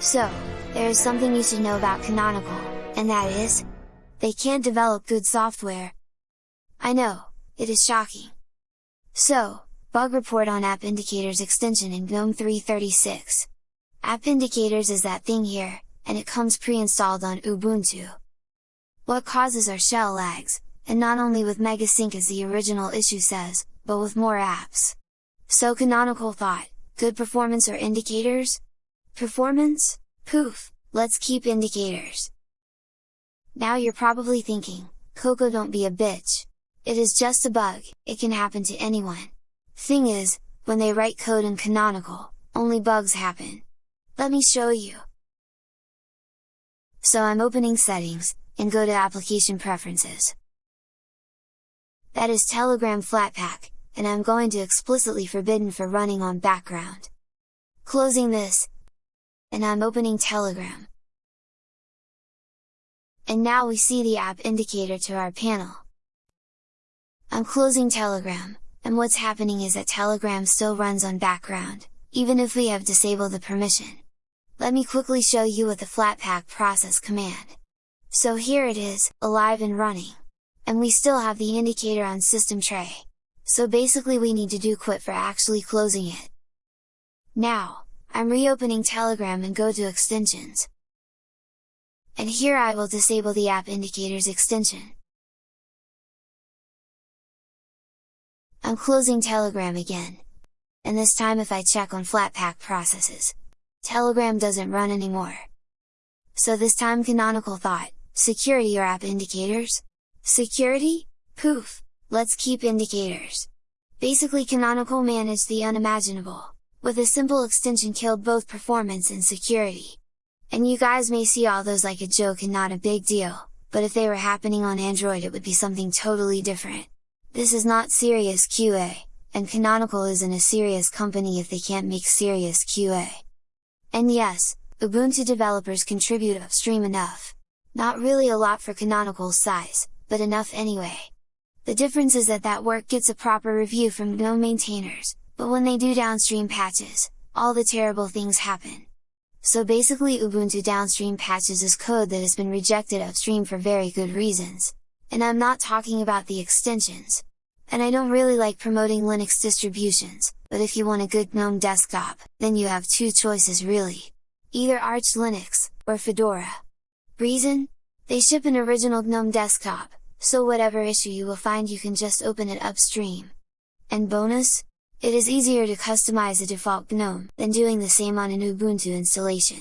So, there is something you should know about Canonical, and that is, they can't develop good software. I know, it is shocking. So, bug report on App Indicators extension in GNOME 3.36. App Indicators is that thing here, and it comes pre-installed on Ubuntu. What causes our shell lags, and not only with Megasync as the original issue says, but with more apps. So Canonical thought, good performance or indicators? Performance? Poof, let's keep indicators! Now you're probably thinking, Coco don't be a bitch! It is just a bug, it can happen to anyone. Thing is, when they write code in Canonical, only bugs happen. Let me show you! So I'm opening settings, and go to application preferences. That is Telegram Flatpak, and I'm going to explicitly forbidden for running on background. Closing this, and I'm opening Telegram. And now we see the app indicator to our panel. I'm closing Telegram, and what's happening is that Telegram still runs on background, even if we have disabled the permission. Let me quickly show you with the Flatpak process command. So here it is, alive and running and we still have the indicator on system tray. So basically we need to do quit for actually closing it. Now, I'm reopening Telegram and go to extensions. And here I will disable the app indicators extension. I'm closing Telegram again. And this time if I check on Flatpak processes, Telegram doesn't run anymore. So this time Canonical thought, security or app indicators? Security? Poof! Let's keep indicators! Basically Canonical managed the unimaginable, with a simple extension killed both performance and security. And you guys may see all those like a joke and not a big deal, but if they were happening on Android it would be something totally different. This is not serious QA, and Canonical isn't a serious company if they can't make serious QA. And yes, Ubuntu developers contribute upstream enough. Not really a lot for Canonical's size, but enough anyway. The difference is that that work gets a proper review from GNOME maintainers, but when they do downstream patches, all the terrible things happen. So basically Ubuntu downstream patches is code that has been rejected upstream for very good reasons. And I'm not talking about the extensions. And I don't really like promoting Linux distributions, but if you want a good GNOME desktop, then you have two choices really. Either Arch Linux, or Fedora. Reason? They ship an original GNOME desktop, so whatever issue you will find you can just open it upstream. And bonus? It is easier to customize a default GNOME than doing the same on an Ubuntu installation.